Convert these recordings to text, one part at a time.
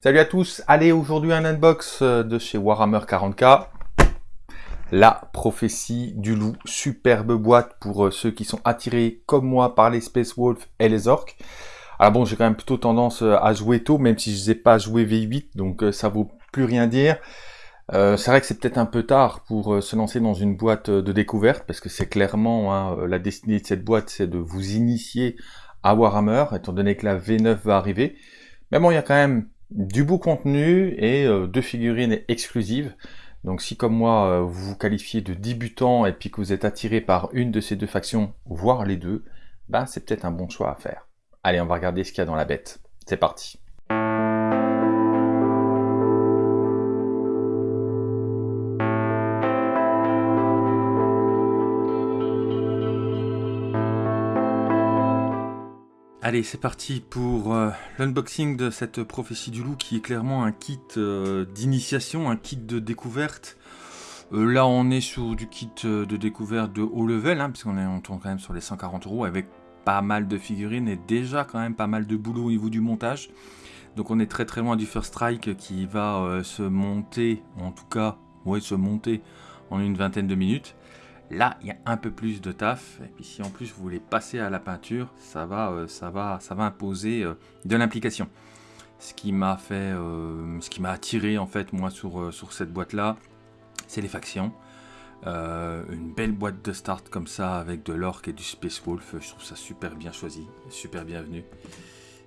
Salut à tous, allez aujourd'hui un unbox euh, de chez Warhammer 40k. La prophétie du loup, superbe boîte pour euh, ceux qui sont attirés comme moi par les Space Wolf et les orques. Alors bon, j'ai quand même plutôt tendance euh, à jouer tôt, même si je n'ai pas joué V8, donc ça vaut plus rien dire. c'est vrai que c'est peut-être un peu tard pour se lancer dans une boîte de découverte, parce que c'est clairement hein, la destinée de cette boîte, c'est de vous initier à Warhammer, étant donné que la V9 va arriver. Mais bon, il y a quand même du beau contenu et euh, deux figurines exclusives. Donc si comme moi euh, vous vous qualifiez de débutant et puis que vous êtes attiré par une de ces deux factions, voire les deux, ben c'est peut-être un bon choix à faire. Allez, on va regarder ce qu'il y a dans la bête. C'est parti. Allez, c'est parti pour euh, l'unboxing de cette prophétie du loup qui est clairement un kit euh, d'initiation, un kit de découverte. Euh, là, on est sur du kit de découverte de haut level, hein, puisqu'on on tourne quand même sur les 140 euros avec pas mal de figurines et déjà quand même pas mal de boulot au niveau du montage. Donc on est très très loin du First Strike qui va se monter, en tout cas, ouais, se monter en une vingtaine de minutes. Là, il y a un peu plus de taf. Et puis si en plus vous voulez passer à la peinture, ça va, euh, ça va, ça va imposer euh, de l'implication. Ce qui m'a fait, euh, ce qui m'a attiré en fait moi sur, sur cette boîte là, c'est les factions. une belle boîte de start comme ça avec de l'orc et du Space Wolf, je trouve ça super bien choisi, super bienvenu.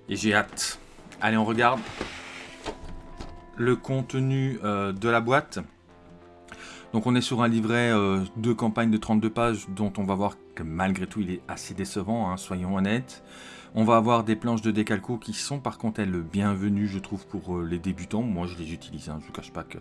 Et j'ai hâte. Allez, on regarde le contenu de la boîte. Donc on est sur un livret euh, de campagne de 32 pages dont on va voir que malgré tout il est assez décevant, hein, soyons honnêtes. On va avoir des planches de décalco qui sont par contre elles bienvenues je trouve pour euh, les débutants. Moi je les utilise, hein, je ne vous cache pas que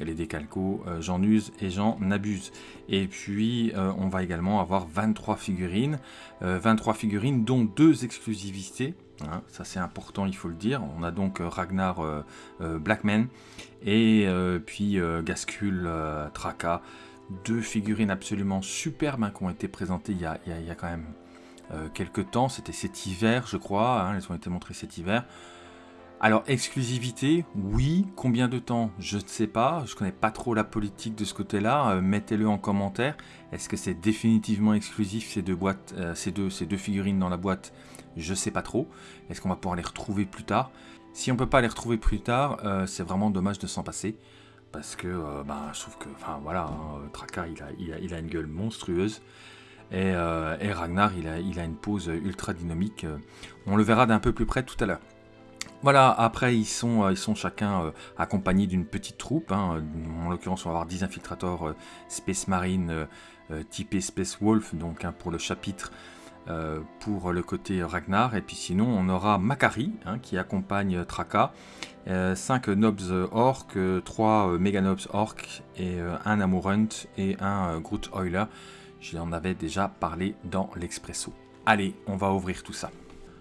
les décalcos euh, j'en use et j'en abuse. Et puis on va également avoir 23 figurines, 23 figurines dont deux exclusivités. Hein, ça c'est important, il faut le dire. On a donc Ragnar Blackman et euh, puis euh, Gascule, euh, Traca, deux figurines absolument superbes hein, qui ont été présentées il y a, quand même quelques temps. C'était cet hiver, je crois. Hein, elles ont été montrées cet hiver. Alors, exclusivité, oui. Combien de temps? Je ne sais pas. Je ne connais pas trop la politique de ce côté-là. Mettez-le en commentaire. Est-ce que c'est définitivement exclusif ces deux, boîtes, ces deux figurines dans la boîte? Je ne sais pas trop. Est-ce qu'on va pouvoir les retrouver plus tard? Si on peut pas les retrouver plus tard, euh, c'est vraiment dommage de s'en passer. Parce que euh, bah, je trouve que, enfin voilà, hein, Traka il a, il, a, une gueule monstrueuse. Et, euh, Ragnar il a, a, une pose ultra dynamique. On le verra d'un peu plus près tout à l'heure. Voilà, après ils sont, ils sont chacun accompagnés d'une petite troupe. Hein. En l'occurrence, on va avoir 10 infiltrateurs Space Marine typés Space Wolf, donc hein, pour le chapitre euh, pour le côté Ragnar. Et puis sinon, on aura Makari hein, qui accompagne Traka. 5 euh, Nobs Orc, 3 euh, Meganobs Orc et un Amurunt et un Groot Euler. J'en avais déjà parlé dans l'Expresso. Allez, on va ouvrir tout ça.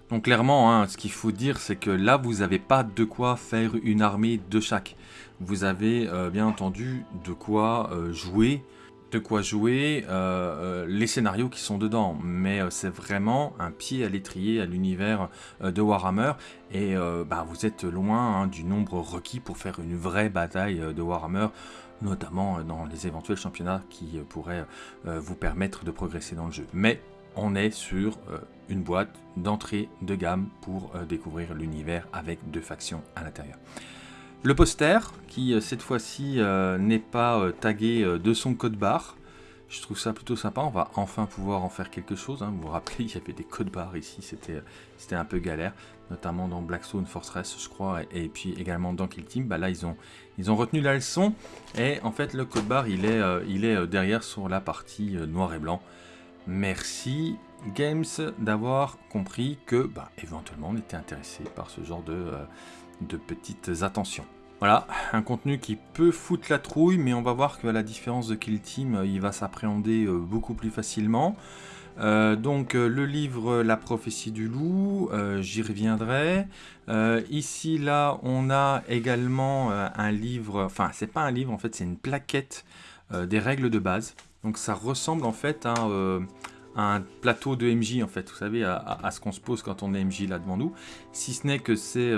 Donc clairement, hein, ce qu'il faut dire, c'est que là, vous n'avez pas de quoi faire une armée de chaque. Vous avez bien entendu de quoi jouer de quoi jouer euh, euh, les scénarios qui sont dedans, mais euh, c'est vraiment un pied à l'étrier à l'univers de Warhammer, et bah, vous êtes loin hein, du nombre requis pour faire une vraie bataille de Warhammer, notamment dans les éventuels championnats qui pourraient vous permettre de progresser dans le jeu. Mais on est sur une boîte d'entrée de gamme pour découvrir l'univers avec deux factions à l'intérieur. Le poster, qui euh, cette fois-ci euh, n'est pas euh, tagué de son code barre. Je trouve ça plutôt sympa, on va enfin pouvoir en faire quelque chose. Hein. Vous vous rappelez, il y avait des codes barres ici, c'était un peu galère, notamment dans Blackstone Fortress, je crois, et, puis également dans Kill Team. Bah là, ils ont, retenu la leçon, et en fait, le code barre, il est, il est derrière sur la partie noir et blanc. Merci Games d'avoir compris que, bah, éventuellement, on était intéressé par ce genre de de petites attentions. Voilà, un contenu qui peut foutre la trouille, mais on va voir que la différence de Kill Team, euh, il va s'appréhender euh, beaucoup plus facilement. Euh, donc le livre La prophétie du loup, j'y reviendrai. ici là on a également un livre, enfin c'est pas un livre en fait c'est une plaquette des règles de base. Donc ça ressemble en fait à un plateau de MJ en fait, vous savez, à, ce qu'on se pose quand on est MJ là devant nous, si ce n'est que c'est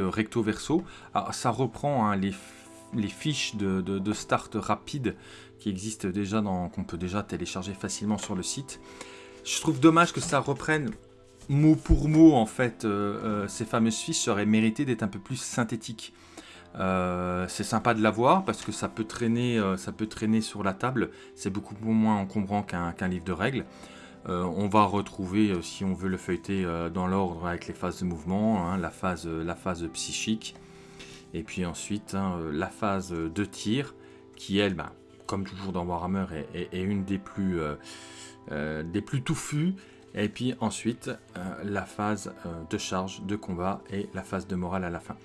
recto verso. Alors, ça reprend hein, les, fiches de, start rapide qui existent déjà, qu'on peut déjà télécharger facilement sur le site. Je trouve dommage que ça reprenne mot pour mot en fait ces fameuses fiches seraient méritées d'être un peu plus synthétiques. Euh, c'est sympa de l'avoir parce que ça peut traîner, euh, ça peut traîner sur la table. C'est beaucoup moins encombrant qu'un livre de règles. Euh, on va retrouver, si on veut le feuilleter dans l'ordre avec les phases de mouvement, hein, la, phase, la phase psychique, et puis ensuite hein, la phase de tir, qui elle, bah, comme toujours dans Warhammer, est, une des plus, des plus touffues. Et puis ensuite la phase de charge, de combat et la phase de morale à la fin.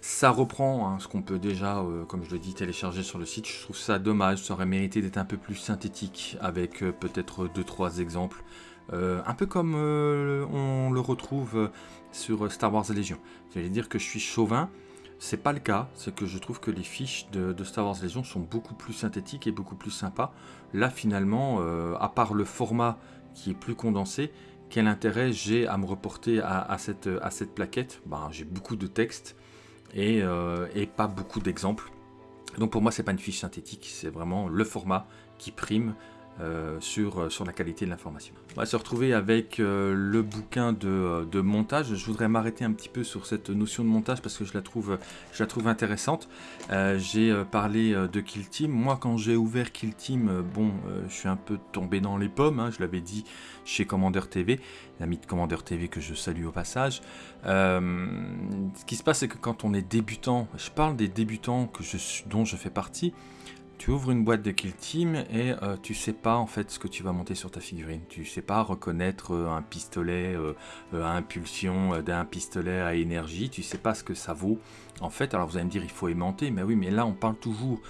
Ça reprend hein, ce qu'on peut déjà, euh, comme je le dis, télécharger sur le site. Je trouve ça dommage, ça aurait mérité d'être un peu plus synthétique avec euh, peut-être 2-3 exemples. Euh, un peu comme on le retrouve sur Star Wars Légion. J'allais dire que je suis chauvin, c'est pas le cas, c'est que je trouve que les fiches de, Star Wars Légion sont beaucoup plus synthétiques et beaucoup plus sympas. Là finalement, à part le format qui est plus condensé, quel intérêt j'ai à me reporter à, cette, plaquette? Ben, J'ai beaucoup de texte, euh, et, pas beaucoup d'exemples. Donc pour moi, c'est pas une fiche synthétique, c'est vraiment le format qui prime euh, sur, euh, sur la qualité de l'information. On va se retrouver avec le bouquin de, montage. Je voudrais m'arrêter un petit peu sur cette notion de montage parce que je la trouve, intéressante. j'ai parlé de Kill Team. Moi, quand j'ai ouvert Kill Team, bon, je suis un peu tombé dans les pommes. Hein, je l'avais dit chez Commander TV, l'ami de Commander TV que je salue au passage. ce qui se passe, c'est que quand on est débutant, je parle des débutants dont je fais partie, tu ouvres une boîte de Kill Team et euh, tu sais pas en fait ce que tu vas monter sur ta figurine. Tu sais pas reconnaître euh, un pistolet euh, à impulsion d'un pistolet à énergie. Tu sais pas ce que ça vaut. En fait, alors vous allez me dire il faut aimanter, mais oui, mais là on parle toujours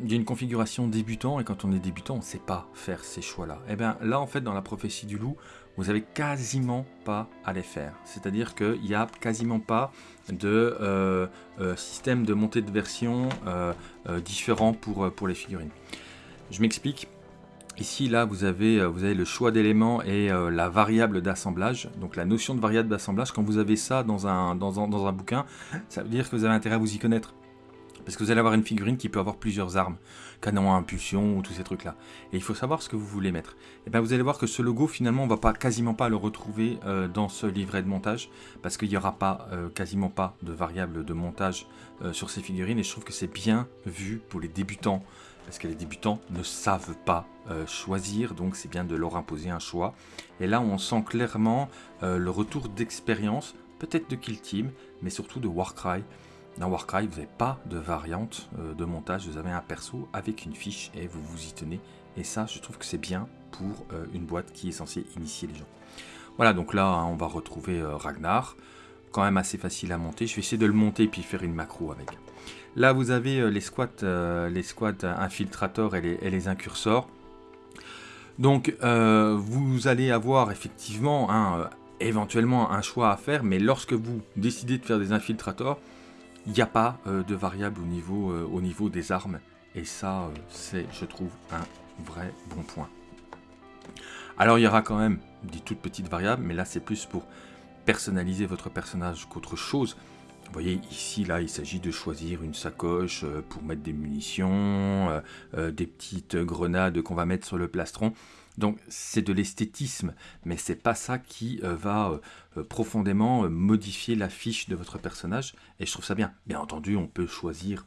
d'une configuration débutant et quand on est débutant on ne sait pas faire ces choix là. Et eh bien là en fait dans la prophétie du loup vous avez quasiment pas à les faire. C'est-à-dire qu'il n'y a quasiment pas de euh, euh, système de montée de version euh, différent pour, pour les figurines. Je m'explique. Ici, là, vous avez, vous avez le choix d'éléments et la variable d'assemblage. Donc la notion de variable d'assemblage, quand vous avez ça dans un, dans, dans un bouquin, ça veut dire que vous avez intérêt à vous y connaître. Parce que vous allez avoir une figurine qui peut avoir plusieurs armes, canon à impulsion ou tous ces trucs là. Et il faut savoir ce que vous voulez mettre. Et bien vous allez voir que ce logo finalement on va pas quasiment pas le retrouver euh, dans ce livret de montage. Parce qu'il n'y aura pas euh, quasiment pas de variable de montage euh, sur ces figurines. Et je trouve que c'est bien vu pour les débutants. Parce que les débutants ne savent pas choisir. Donc c'est bien de leur imposer un choix. Et là on sent clairement le retour d'expérience. Peut-être de Kill Team mais surtout de Warcry dans Warcry, vous n'avez pas de variante euh, de montage, vous avez un perso avec une fiche et vous vous y tenez. Et ça, je trouve que c'est bien pour euh, une boîte qui est censée initier les gens. Voilà, donc là, hein, on va retrouver euh, Ragnar. Quand même assez facile à monter. Je vais essayer de le monter et puis faire une macro avec. Là, vous avez les squats, les squats infiltrators et les, incursors. Donc, vous allez avoir effectivement hein, éventuellement un choix à faire, mais lorsque vous décidez de faire des infiltrators, il n'y a pas euh, de variable au niveau, euh, au niveau des armes. Et ça, euh, c'est, je trouve, un vrai bon point. Alors, il y aura quand même des toutes petites variables, mais là, c'est plus pour personnaliser votre personnage qu'autre chose. Vous voyez, ici, là, il s'agit de choisir une sacoche pour mettre des munitions, des petites grenades qu'on va mettre sur le plastron. Donc c'est de l'esthétisme, mais c'est pas ça qui euh, va euh, euh, profondément modifier la fiche de votre personnage, et je trouve ça bien. Bien entendu, on peut choisir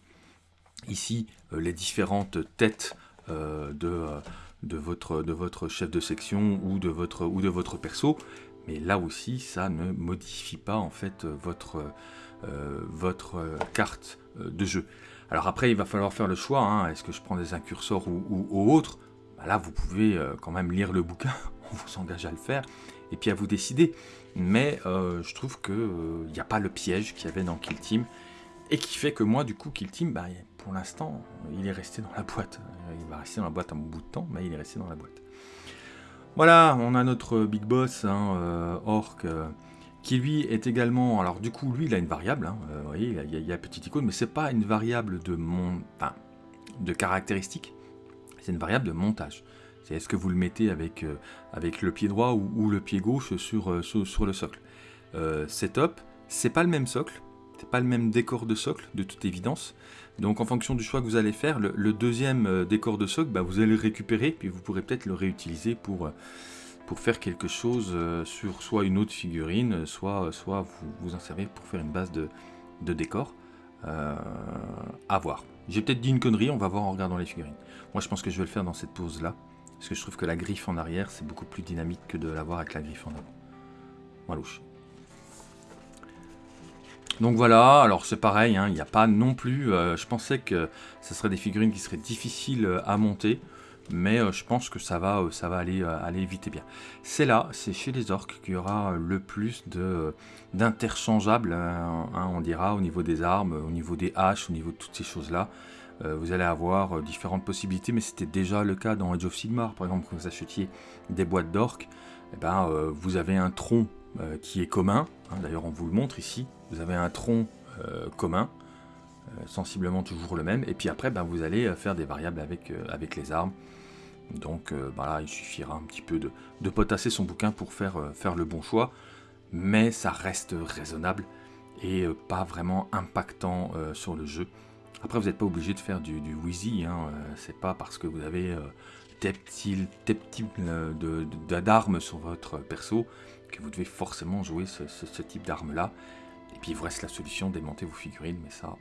ici les différentes têtes de, votre, chef de section ou de votre, ou perso, mais là aussi, ça ne modifie pas en fait votre, carte de jeu. Alors après, il va falloir faire le choix, hein. est-ce que je prends des incursors ou, autres? Bah là vous pouvez euh, quand même lire le bouquin, on vous engage à le faire, et puis à vous décider. Mais euh, je trouve qu'il n'y euh, a pas le piège qu'il y avait dans Kill Team, et qui fait que moi du coup Kill Team, bah, pour l'instant, il est resté dans la boîte. Il va rester dans la boîte un bout de temps, mais il est resté dans la boîte. Voilà, on a notre big boss, hein, Orc, qui lui est également... Alors du coup, lui, il a une variable, hein, vous voyez, il y, a, il y a petite icône, mais c'est pas une variable de, mon, de caractéristiques, c'est une variable de montage. C'est est-ce que vous le mettez avec, avec le pied droit ou, le pied gauche sur, sur, le socle. c'est top, c'est pas le même socle, c'est pas le même décor de socle de toute évidence. Donc en fonction du choix que vous allez faire, le, deuxième décor de socle, bah, vous allez le récupérer, puis vous pourrez peut-être le réutiliser pour, faire quelque chose euh, sur soit une autre figurine, soit, vous vous en servez pour faire une base de, décor. Euh, à voir. J'ai peut-être dit une connerie, on va voir en regardant les figurines. Moi je pense que je vais le faire dans cette pose là, parce que je trouve que la griffe en arrière c'est beaucoup plus dynamique que de l'avoir avec la griffe en avant. Walouche. Donc voilà, alors c'est pareil, hein, il n'y a pas non plus... Euh, je pensais que ce serait des figurines qui seraient difficiles à monter mais euh, je pense que ça va, euh, ça va aller, euh, aller vite et bien. C'est là, c'est chez les orques qu'il y aura le plus d'interchangeables, hein, hein, on dira, au niveau des armes, au niveau des haches, au niveau de toutes ces choses-là. vous allez avoir différentes possibilités, mais c'était déjà le cas dans Age of Sigmar, par exemple, quand vous achetiez des boîtes d'orques, eh ben, vous avez un tronc qui est commun, hein, d'ailleurs on vous le montre ici, vous avez un tronc commun, sensiblement toujours le même, et puis après ben, vous allez faire des variables avec, avec les armes, donc euh, bah il suffira un petit peu de, potasser son bouquin pour faire, euh, faire le bon choix, mais ça reste raisonnable et euh, pas vraiment impactant sur le jeu. Après, vous n'êtes pas obligé de faire du, Wheezy, hein, c'est pas parce que vous avez des petits d'armes sur votre perso que vous devez forcément jouer ce, ce type d'arme là. Et puis il vous reste la solution démonter vos figurines, mais ça,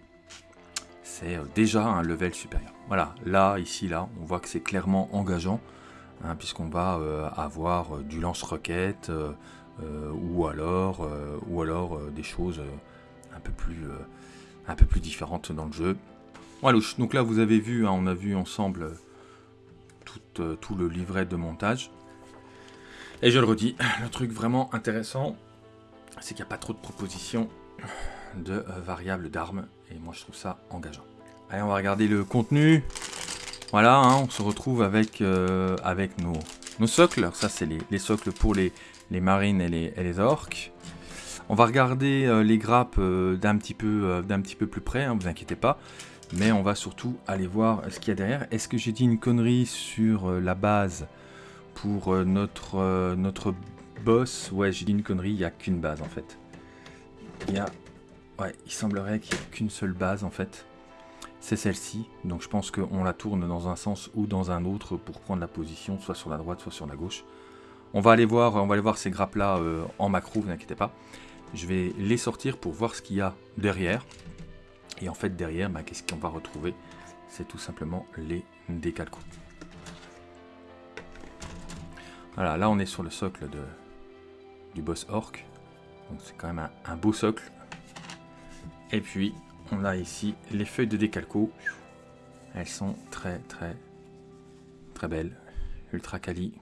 c'est euh, déjà un level supérieur. Voilà, là, ici, là, on voit que c'est clairement engageant, hein, puisqu'on va euh, avoir euh, du lance-roquette, ou alors, des choses un, peu plus, différentes dans le jeu. Voilà, donc là, vous avez vu, hein, on a vu ensemble tout, tout le livret de montage. Et je le redis, le truc vraiment intéressant, c'est qu'il n'y a pas trop de propositions de variables d'armes et moi, je trouve ça engageant. Allez, on va regarder le contenu. Voilà, hein, on se retrouve avec, euh, avec nos, nos socles. ça, c'est les, socles pour les, les marines et les, les, orques. On va regarder euh, les grappes euh, d'un petit, peu, petit peu plus près, hein, vous inquiétez pas. Mais on va surtout aller voir ce qu'il y a derrière. Est-ce que j'ai dit une connerie sur la base pour notre, notre boss? Ouais, j'ai dit une connerie, il n'y a qu'une base en fait. Il y a Ouais, il semblerait qu'il n'y ait qu'une seule base en fait. C'est celle-ci, donc je pense qu'on la tourne dans un sens ou dans un autre pour prendre la position, soit sur la droite, soit sur la gauche. On va aller voir, on va aller voir ces grappes là euh, en macro, vous inquiétez pas. Je vais les sortir pour voir ce qu'il y a derrière. Et en fait derrière, bah, qu'est-ce qu'on va retrouver? C'est tout simplement les décalcos. Voilà, là on est sur le socle de, du boss orc. Donc c'est quand même un beau socle et puis, on a ici les feuilles de décalco. Elles sont très très très belles. Ultra quali.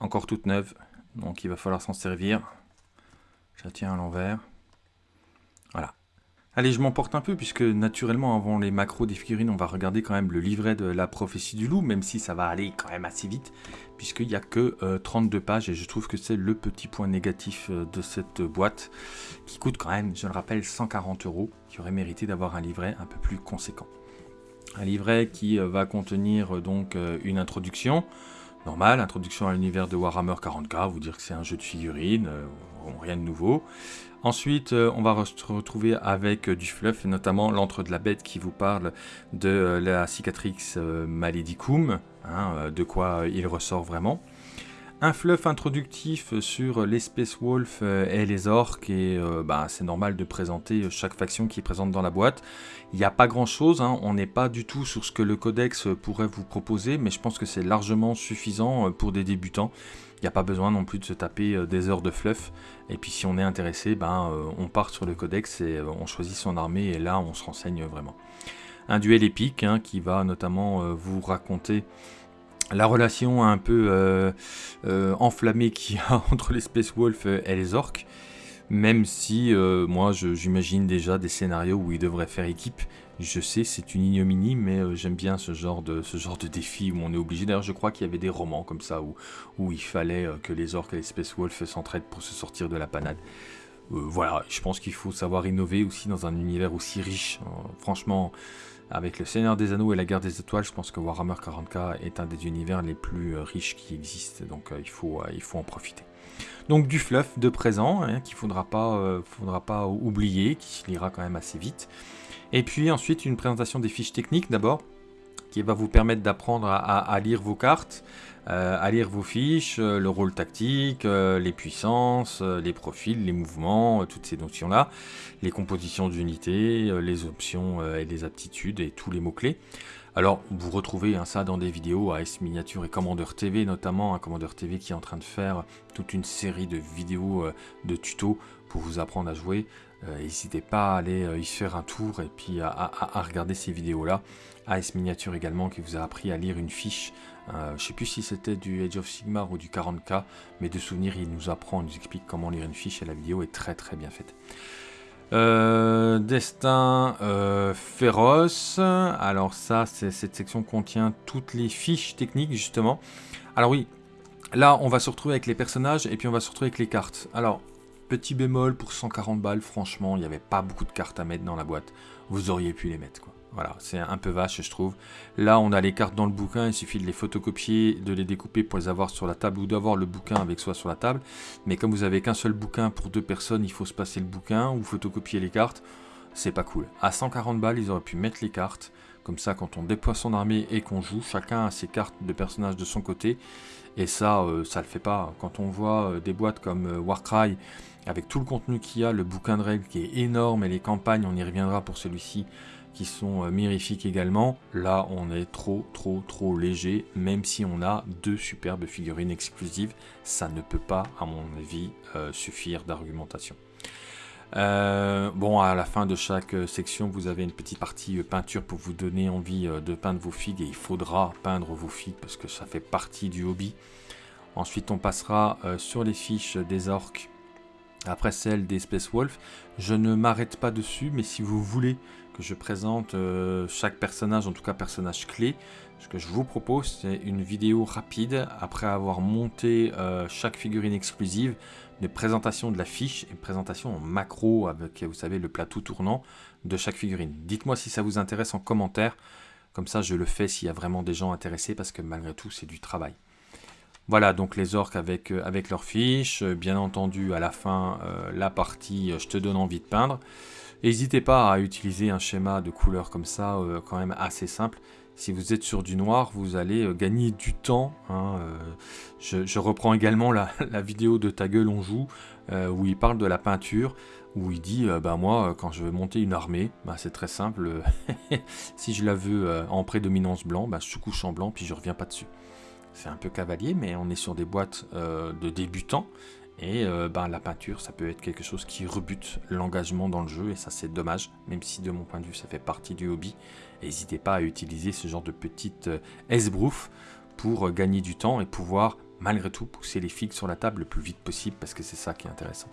Encore toutes neuves. Donc il va falloir s'en servir. Je la tiens à l'envers. Voilà. Allez, je m'emporte un peu, puisque naturellement, avant les macros des figurines, on va regarder quand même le livret de la prophétie du loup, même si ça va aller quand même assez vite, puisqu'il n'y a que 32 euh, pages, et je trouve que c'est le petit point négatif euh, de cette boîte, qui coûte quand même, je le rappelle, 140 euros, qui aurait mérité d'avoir un livret un peu plus conséquent. Un livret qui euh, va contenir donc une introduction, normale, introduction à l'univers de Warhammer 40k, vous dire que c'est un jeu de figurines, rien de nouveau. Ensuite, euh, on va se retrouver avec euh, du fluff, notamment l'entre de la bête qui vous parle de euh, la cicatrix maledicum, hein, de quoi il ressort vraiment. Un fluff introductif sur l'espèce wolf et les orques, et bah, c'est normal de présenter chaque faction qui est présente dans la boîte. Il n'y a pas grand chose, hein, on n'est pas du tout sur ce que le codex pourrait vous proposer, mais je pense que c'est largement suffisant pour des débutants. Il n'y a pas besoin non plus de se taper euh, des heures de fluff. Et puis si on est intéressé, ben, euh, on part sur le codex et euh, on choisit son armée et là on se renseigne vraiment. Un duel épique hein, qui va notamment vous raconter la relation un peu enflammée qu'il y a entre les Space Wolf et les orques. Même si moi j'imagine déjà des scénarios où ils devraient faire équipe je sais, c'est une ignominie, mais euh, j'aime bien ce genre, de, ce genre de défi où on est obligé. D'ailleurs, je crois qu'il y avait des romans comme ça où, où il fallait euh, que les orques et les Space Wolves s'entraident pour se sortir de la panade. voilà, je pense qu'il faut savoir innover aussi dans un univers aussi riche. franchement, avec le Seigneur des Anneaux et la Guerre des Étoiles, je pense que Warhammer 40k est un des univers les plus riches qui existent, donc il, faut, il faut en profiter. Donc du fluff de présent, hein, qu'il ne faudra, faudra pas oublier, qui se lira quand même assez vite. Et puis ensuite une présentation des fiches techniques d'abord, qui va vous permettre d'apprendre à, lire vos cartes, euh, à lire vos fiches, euh, le rôle tactique, euh, les puissances, les profils, les mouvements, toutes ces notions-là, les compositions d'unités, les options et les aptitudes et tous les mots-clés. Alors, vous retrouvez hein, ça dans des vidéos à S Miniature et Commandeur TV, notamment un Commandeur TV qui est en train de faire toute une série de vidéos de tutos pour vous apprendre à jouer. N'hésitez pas à aller y faire un tour et puis à regarder ces vidéos-là. AS Miniature également qui vous a appris à lire une fiche. Euh, je sais plus si c'était du Age of Sigmar ou du 40k, mais de souvenir, il nous apprend, il nous explique comment lire une fiche et la vidéo est très très bien faite. Euh, destin euh, féroce. Alors ça, cette section contient toutes les fiches techniques justement. Alors oui, là on va se retrouver avec les personnages et puis on va se retrouver avec les cartes. Alors, petit bémol pour 140 balles, franchement, il n'y avait pas beaucoup de cartes à mettre dans la boîte. Vous auriez pu les mettre quoi. Voilà, c'est un peu vache, je trouve. Là, on a les cartes dans le bouquin, il suffit de les photocopier, de les découper pour les avoir sur la table ou d'avoir le bouquin avec soi sur la table. Mais comme vous avez qu'un seul bouquin pour deux personnes, il faut se passer le bouquin ou photocopier les cartes. C'est pas cool. À 140 balles, ils auraient pu mettre les cartes. Comme ça, quand on déploie son armée et qu'on joue, chacun a ses cartes de personnages de son côté. Et ça, euh, ça le fait pas. Quand on voit euh, des boîtes comme euh, Warcry, avec tout le contenu qu'il y a, le bouquin de règles qui est énorme et les campagnes, on y reviendra pour celui-ci, qui sont euh, mirifiques également. Là, on est trop, trop, trop léger, même si on a deux superbes figurines exclusives. Ça ne peut pas, à mon avis, euh, suffire d'argumentation. Euh, bon, à la fin de chaque section, vous avez une petite partie peinture pour vous donner envie de peindre vos figues et il faudra peindre vos figues parce que ça fait partie du hobby. Ensuite, on passera sur les fiches des orques après celle des Space Wolf. Je ne m'arrête pas dessus, mais si vous voulez je présente euh, chaque personnage, en tout cas personnage clé. Ce que je vous propose, c'est une vidéo rapide après avoir monté euh, chaque figurine exclusive, de présentation de la fiche et présentation en macro avec, vous savez, le plateau tournant de chaque figurine. Dites-moi si ça vous intéresse en commentaire. Comme ça, je le fais s'il y a vraiment des gens intéressés parce que malgré tout, c'est du travail. Voilà, donc les orques avec, euh, avec leurs fiches. Bien entendu, à la fin, la partie « Je te donne envie de peindre ». N'hésitez pas à utiliser un schéma de couleur comme ça, euh, quand même assez simple. Si vous êtes sur du noir, vous allez euh, gagner du temps. Hein, euh. je, reprends également la, vidéo de Ta gueule on joue, où il parle de la peinture, où il dit, bah moi, quand je veux monter une armée, bah, c'est très simple. si je la veux en prédominance blanc, bah, je couche en blanc, puis je reviens pas dessus. C'est un peu cavalier, mais on est sur des boîtes de débutants. Et euh, ben, la peinture, ça peut être quelque chose qui rebute l'engagement dans le jeu, et ça c'est dommage, même si de mon point de vue ça fait partie du hobby. N'hésitez pas à utiliser ce genre de petite euh, esbrouf pour euh, gagner du temps et pouvoir malgré tout pousser les figues sur la table le plus vite possible, parce que c'est ça qui est intéressant.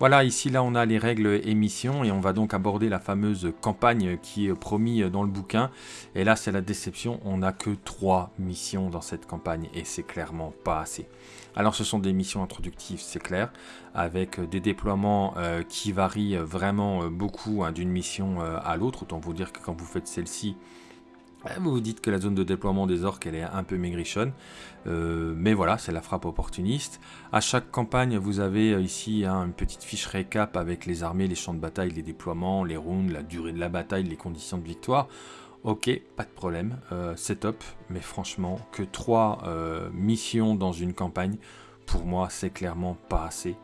Voilà, ici là on a les règles émission et on va donc aborder la fameuse campagne qui est promis dans le bouquin. Et là c'est la déception, on n'a que trois missions dans cette campagne et c'est clairement pas assez. Alors ce sont des missions introductives, c'est clair, avec des déploiements euh, qui varient vraiment beaucoup hein, d'une mission euh, à l'autre. Autant vous dire que quand vous faites celle-ci, vous vous dites que la zone de déploiement des orques elle est un peu maigrichonne, mais voilà, c'est la frappe opportuniste. À chaque campagne, vous avez ici hein, une petite fiche récap avec les armées, les champs de bataille, les déploiements, les rounds, la durée de la bataille, les conditions de victoire. Ok, pas de problème, euh, c'est top, mais franchement, que 3 euh, missions dans une campagne, pour moi, c'est clairement pas assez.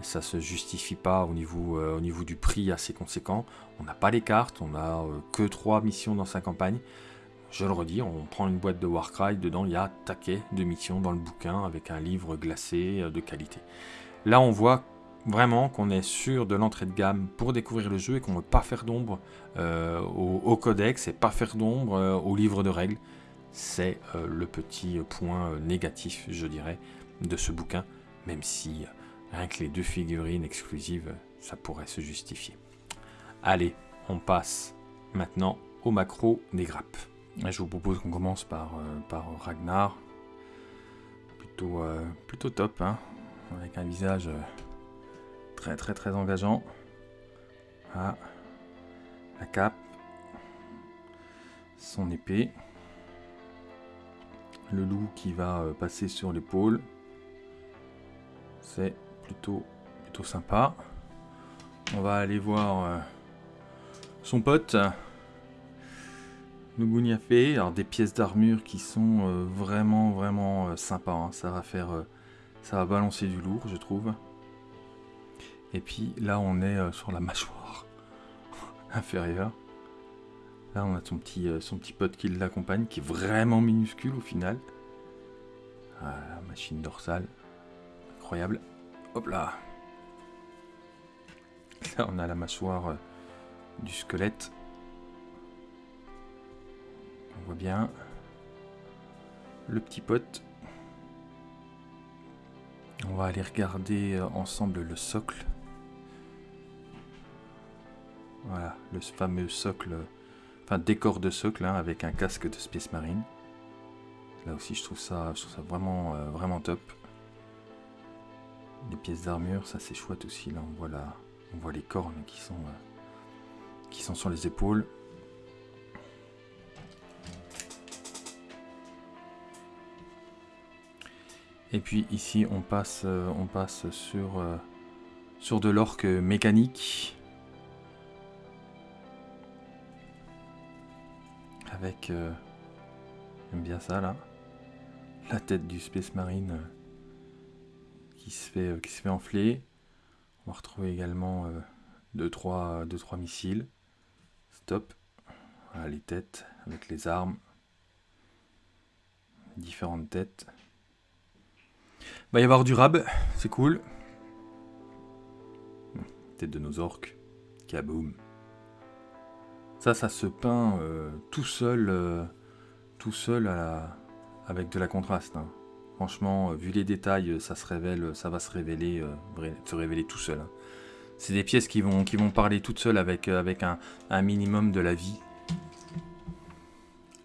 Ça se justifie pas au niveau, euh, au niveau du prix assez conséquent. On n'a pas les cartes, on a que 3 missions dans sa campagne. Je le redis, on prend une boîte de Warcry, dedans il y a taquet de missions dans le bouquin avec un livre glacé de qualité. Là on voit vraiment qu'on est sûr de l'entrée de gamme pour découvrir le jeu et qu'on ne veut pas faire d'ombre euh, au, codex et pas faire d'ombre euh, au livre de règles. C'est euh, le petit point négatif, je dirais, de ce bouquin, même si rien que les deux figurines exclusives, ça pourrait se justifier. Allez, on passe maintenant au macro des grappes. Je vous propose qu'on commence par, par Ragnar. Plutôt, plutôt top, hein avec un visage Très très très engageant. Ah. La cape. Son épée. Le loup qui va euh, passer sur l'épaule. C'est plutôt, plutôt sympa. On va aller voir euh, son pote. Fait alors des pièces d'armure qui sont euh, vraiment vraiment sympas. Hein. Ça va faire, ça va balancer du lourd, je trouve. Et puis là, on est sur la mâchoire inférieure. Là, on a son petit, euh, son petit pote qui l'accompagne, qui est vraiment minuscule au final. Ah, machine dorsale. Incroyable. Hop là. Là, on a la mâchoire euh, du squelette. On voit bien. Le petit pote. On va aller regarder euh, ensemble le socle. Voilà, le fameux socle Enfin, décor de socle hein, avec un casque de Space Marine. Là aussi, je trouve ça, vraiment, euh, vraiment top. Les pièces d'armure, ça c'est chouette aussi. Là, on voit, les cornes qui sont, euh, qui sont sur les épaules. Et puis ici, on passe, euh, on passe sur, sur de l'orque mécanique. avec... Euh, j'aime bien ça là. La tête du Space Marine euh, qui, se fait, euh, qui se fait enfler. On va retrouver également 2-3 deux, trois, missiles. Stop. Voilà les têtes avec les armes. Différentes têtes. Va y avoir du rab, c'est cool. Tête de nos orques. Kaboom. Ça, ça se peint euh, tout seul, euh, tout seul avec de la contraste. Hein. Franchement, euh, vu les détails, ça se révèle, ça va se révéler, se révéler tout seul. Hein. C'est des pièces qui vont, qui vont parler toutes seules avec, avec un, minimum de la vie.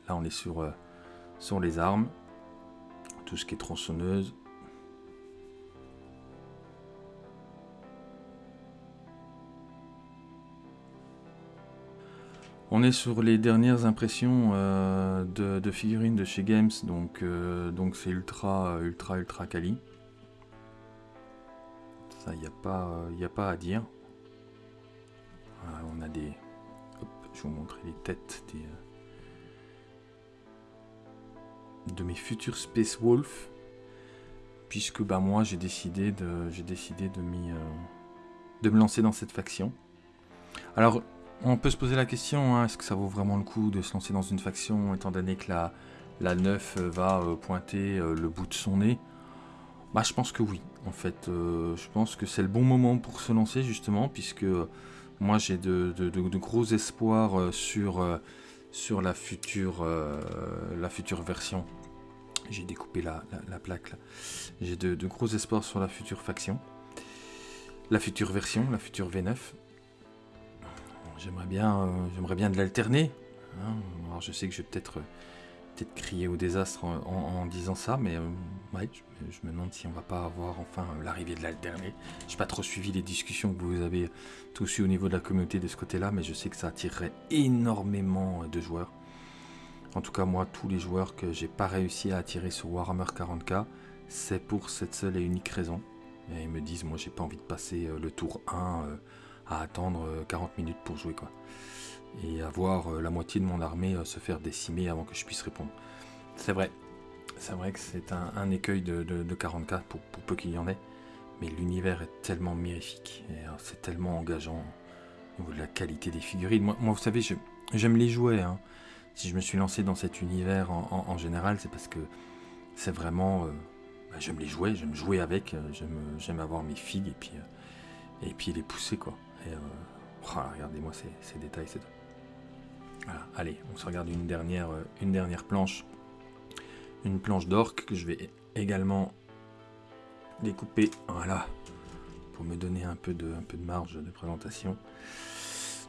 Là, on est sur, sur les armes, tout ce qui est tronçonneuse. On est sur les dernières impressions euh, de, figurines de chez Games, donc euh, donc c'est ultra ultra ultra quali. Ça, il n'y a, pas, a pas à dire. on a des... je vais vous montrer les têtes des, euh, de mes futurs Space Wolf. Puisque bah, moi j'ai décidé de, décidé de, de me lancer dans cette faction. Alors on peut se poser la question, hein, est-ce que ça vaut vraiment le coup de se lancer dans une faction, étant donné que la, la 9 va euh, pointer euh, le bout de son nez? Bah je pense que oui, en fait. Euh, je pense que c'est le bon moment pour se lancer, justement, puisque moi j'ai de, gros espoirs sur, la, future, la future version. J'ai découpé la, la plaque là. J'ai de, gros espoirs sur la future faction. La future version, la future V9. J'aimerais bien, euh, bien de l'alterner. Hein. Alors je sais que je vais peut-être euh, peut-être crier au désastre en, disant ça, mais euh, je, me demande si on va pas avoir enfin l'arrivée de l'alterner. J'ai pas trop suivi les discussions que vous avez tous eues au niveau de la communauté de ce côté-là, mais je sais que ça attirerait énormément de joueurs. En tout cas, moi, tous les joueurs que j'ai pas réussi à attirer sur Warhammer 40k, c'est pour cette seule et unique raison. Et ils me disent, moi, j'ai pas envie de passer le tour 1 à attendre 40 euh, minutes pour jouer quoi. Et à voir euh, la moitié de mon armée euh, se faire décimer avant que je puisse répondre. C'est vrai, c'est vrai que c'est un, écueil de, 44 pour, peu qu'il y en ait, mais l'univers est tellement mirifique et c'est tellement engageant au niveau de la qualité des figurines. Moi, vous savez, j'aime les jouer. Hein. Si je me suis lancé dans cet univers en, général, c'est parce que c'est vraiment. Bah, j'aime les jouer, j'aime jouer avec, j'aime avoir mes figues et puis, et puis les pousser quoi. Euh, oh, regardez-moi ces, détails, c'est Allez, on se regarde une dernière, euh, une dernière planche. Une planche d'orque que je vais également découper. Voilà. Pour me donner un peu de, marge de présentation.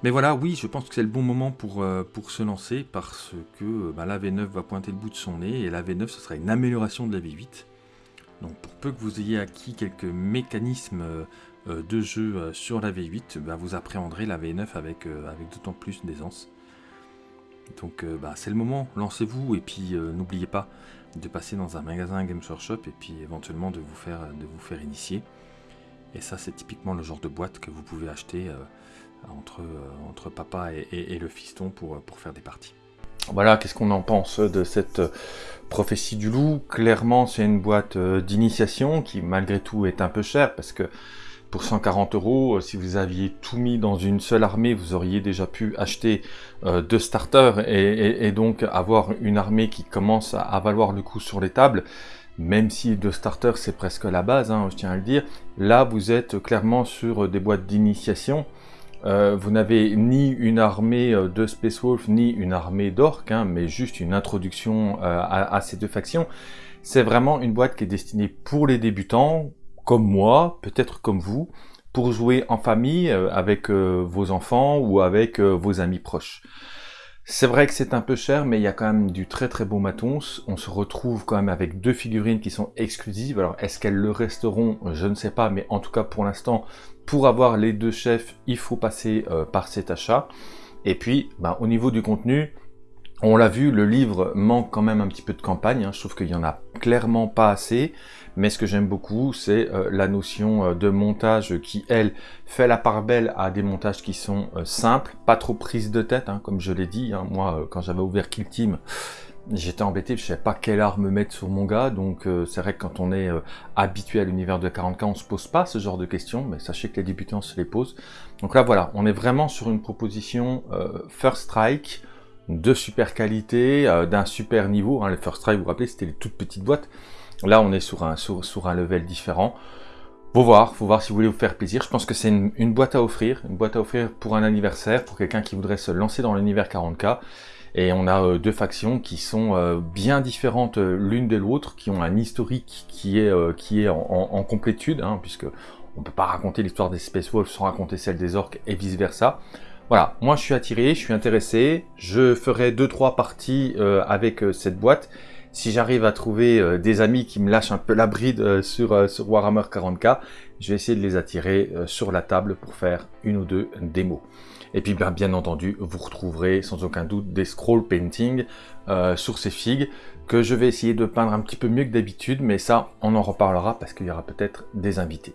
Mais voilà, oui, je pense que c'est le bon moment pour, euh, se lancer parce que bah, la V9 va pointer le bout de son nez et la V9 ce sera une amélioration de la V8. Donc pour peu que vous ayez acquis quelques mécanismes de jeu sur la V8, bah, vous appréhenderez la V9 avec, avec d'autant plus d'aisance. Donc bah, c'est le moment, lancez-vous et puis n'oubliez pas de passer dans un magasin Games Workshop et puis éventuellement de vous faire, de vous faire initier. Et ça c'est typiquement le genre de boîte que vous pouvez acheter entre, entre papa et, le fiston pour, pour faire des parties. Voilà, qu'est-ce qu'on en pense de cette prophétie du loup? Clairement, c'est une boîte d'initiation qui, malgré tout, est un peu chère parce que pour 140 euros, euh, si vous aviez tout mis dans une seule armée, vous auriez déjà pu acheter euh, deux starters et, donc avoir une armée qui commence à, valoir le coup sur les tables. Même si deux starters c'est presque la base, hein, je tiens à le dire. Là, vous êtes clairement sur des boîtes d'initiation. Euh, vous n'avez ni une armée de Space Wolf, ni une armée d'orques, hein, mais juste une introduction à, ces deux factions. C'est vraiment une boîte qui est destinée pour les débutants, comme moi, peut-être comme vous, pour jouer en famille euh, avec euh, vos enfants ou avec euh, vos amis proches. C'est vrai que c'est un peu cher, mais il y a quand même du très très beau matos. On se retrouve quand même avec deux figurines qui sont exclusives. Alors est-ce qu'elles le resteront? Je ne sais pas, mais en tout cas pour l'instant, pour avoir les deux chefs, il faut passer par cet achat. Et puis, ben, au niveau du contenu, on l'a vu, le livre manque quand même un petit peu de campagne. Hein. Je trouve qu'il y en a clairement pas assez. Mais ce que j'aime beaucoup, c'est euh, la notion euh, de montage qui, elle, fait la part belle à des montages qui sont euh, simples, pas trop prises de tête, hein, comme je l'ai dit. Hein. Moi, quand j'avais ouvert Kill Team, j'étais embêté, je savais pas quelle arme mettre sur mon gars, donc c'est vrai que quand on est habitué à l'univers de 40k, on se pose pas ce genre de questions, mais sachez que les débutants se les posent. Donc là, voilà, on est vraiment sur une proposition First Strike, de super qualité, d'un super niveau. Hein. Les First Strike, vous vous rappelez, c'était les toutes petites boîtes. Là, on est sur un, sur, un level différent. Faut voir, faut voir si vous voulez vous faire plaisir. Je pense que c'est une, boîte à offrir, une boîte à offrir pour un anniversaire, pour quelqu'un qui voudrait se lancer dans l'univers 40k. Et on a euh, deux factions qui sont euh, bien différentes euh, l'une de l'autre, qui ont un historique qui est, qui est en, complétude, hein, puisque on peut pas raconter l'histoire des Space Wolves sans raconter celle des orques et vice versa. Voilà, moi je suis attiré, je suis intéressé, je ferai deux trois parties avec cette boîte si j'arrive à trouver euh, des amis qui me lâchent un peu la bride euh, sur, euh, sur Warhammer 40k, je vais essayer de les attirer sur la table pour faire une ou deux démos. Et puis bien, bien entendu, vous retrouverez sans aucun doute des scroll painting sur ces figues que je vais essayer de peindre un petit peu mieux que d'habitude, mais ça, on en reparlera parce qu'il y aura peut-être des invités.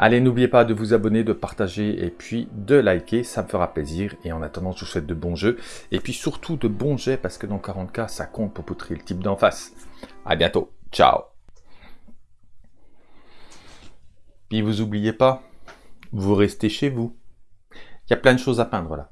Allez, n'oubliez pas de vous abonner, de partager et puis de liker, ça me fera plaisir. Et en attendant, je vous souhaite de bons jeux. Et puis surtout de bons jets parce que dans 40k, ça compte pour poutrer le type d'en face. À bientôt. Ciao. Puis vous oubliez pas, vous restez chez vous. Il y a plein de choses à peindre là.